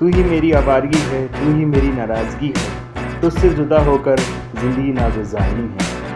तू ही मेरी आवारगी है, तू ही मेरी नाराज़गी है। तुझसे जुदा होकर ज़िंदगी नागुजारनी है।